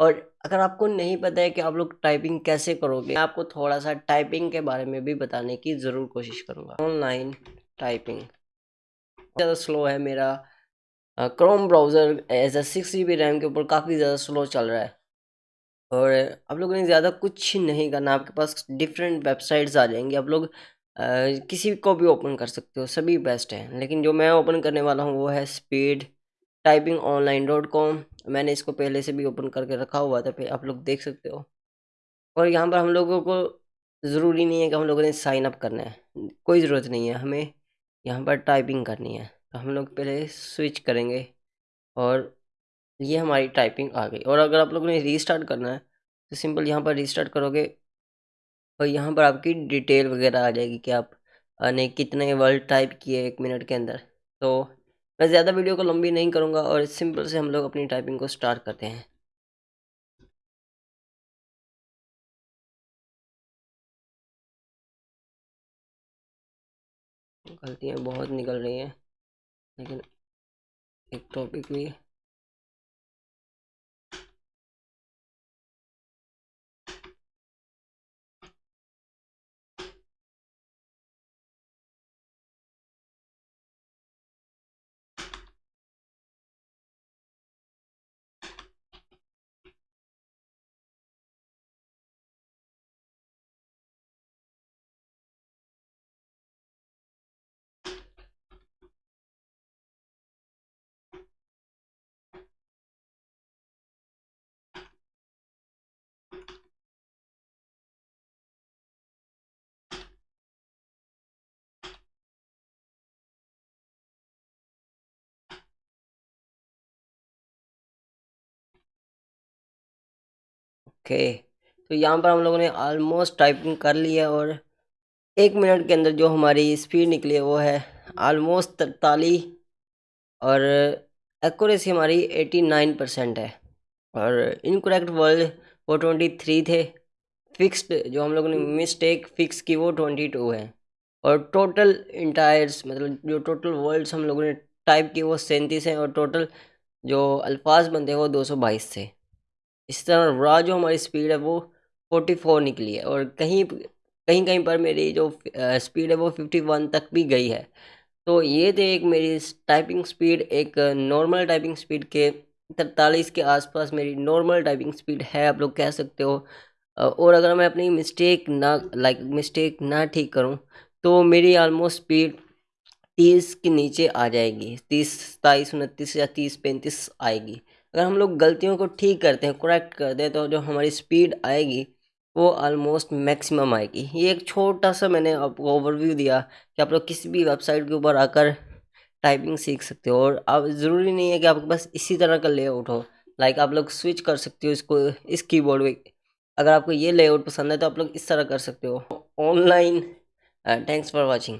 और अगर आपको नहीं पता है कि आप लोग टाइपिंग कैसे करोगे, मैं आपको थोड़ा सा टाइपिंग के बारे में भी बताने की ज़रूर कोशिश करूँगा। ऑनलाइन टाइपिंग ज़्यादा स्लो है मेरा। Chrome browser as a six G B RAM के ऊपर काफ़ी ज़्यादा स्लो चल रहा है। और आप लोगों ने ज़्यादा कुछ नहीं करना, आपके पास डिफरेंट वेबसाइट्स आ जाएँगी। आप लोग किसी को भी ओपन कर सकते हो, सभी बेस्ट है। लेकिन जो मैं ओपन करने वाला हूँ वो है speed typing online dot com मैंने इसको पहले से भी ओपन करके रखा हुआ था, फिर आप लोग देख सकते हो। और यहाँ पर हम लोगों को ज़रूरी नहीं है कि हम लोगों ने साइन अप करना है, कोई ज़रूरत नहीं है, हमें यहाँ पर टाइपिंग करनी है। तो हम लोग पहले स्विच करेंगे और ये हमारी टाइपिंग आ गई। और अगर आप लोगों ने रीस्टार्ट करना है तो सिंपल यहाँ पर रीस्टार्ट करोगे और यहाँ पर आपकी डिटेल वगैरह आ जाएगी कि आप ने कितने वर्ड टाइप किए एक मिनट के अंदर। तो मैं ज़्यादा वीडियो को लंबी नहीं करूँगा और सिंपल से हम लोग अपनी टाइपिंग को स्टार्ट करते हैं। गलतियाँ बहुत निकल रही हैं, लेकिन एक टॉपिक भी ओके। तो यहाँ पर हम लोगों ने ऑलमोस्ट टाइपिंग कर लिया और एक मिनट के अंदर जो हमारी स्पीड निकली है वो है ऑलमोस्ट तरतालीस और एक्यूरेसी हमारी एटी नाइन परसेंट है। और इनकरेक्ट वर्ड वो ट्वेंटी थ्री थे। फिक्स्ड जो हम लोगों ने मिस्टेक फिक्स की वो ट्वेंटी टू है। और टोटल इंटायर्स मतलब जो टोटल वर्ड्स हम लोगों ने टाइप किए वो सैंतीस हैं और टोटल जो अल्फाज बनते हैं वो दो सौ बाईस थे। इस तरह रॉ जो हमारी स्पीड है, वो फोर्टी फोर निकली है और कहीं कहीं कहीं पर मेरी जो स्पीड है, वो फिफ्टी वन तक भी गई है। तो ये थे एक मेरी टाइपिंग स्पीड एक नॉर्मल टाइपिंग स्पीड के तरतालीस के आसपास मेरी नॉर्मल टाइपिंग स्पीड है, आप लोग कह सकते हो। और अगर मैं अपनी मिस्टेक ना लाइक मिस्टेक ना ठीक करूँ तो मेरी ऑलमोस्ट स्पीड तीस के नीचे आ जाएगी, तीस सताईस उनतीस या तीस, पैंतीस आएगी। अगर हम लोग गलतियों को ठीक करते हैं करेक्ट करते हैं तो जो हमारी स्पीड आएगी, वो ऑलमोस्ट मैक्सिमम आएगी। ये एक छोटा सा मैंने आपको ओवरव्यू दिया कि आप लोग किसी भी वेबसाइट के ऊपर आकर टाइपिंग सीख सकते हो और आप, ज़रूरी नहीं है कि आपके पास इसी तरह का लेआउट हो। लाइक आप लोग स्विच कर सकते हो इसको, इस कीबोर्ड में। अगर आपको ये लेआउट पसंद है तो आप लोग इस तरह कर सकते हो। Online thanks for watching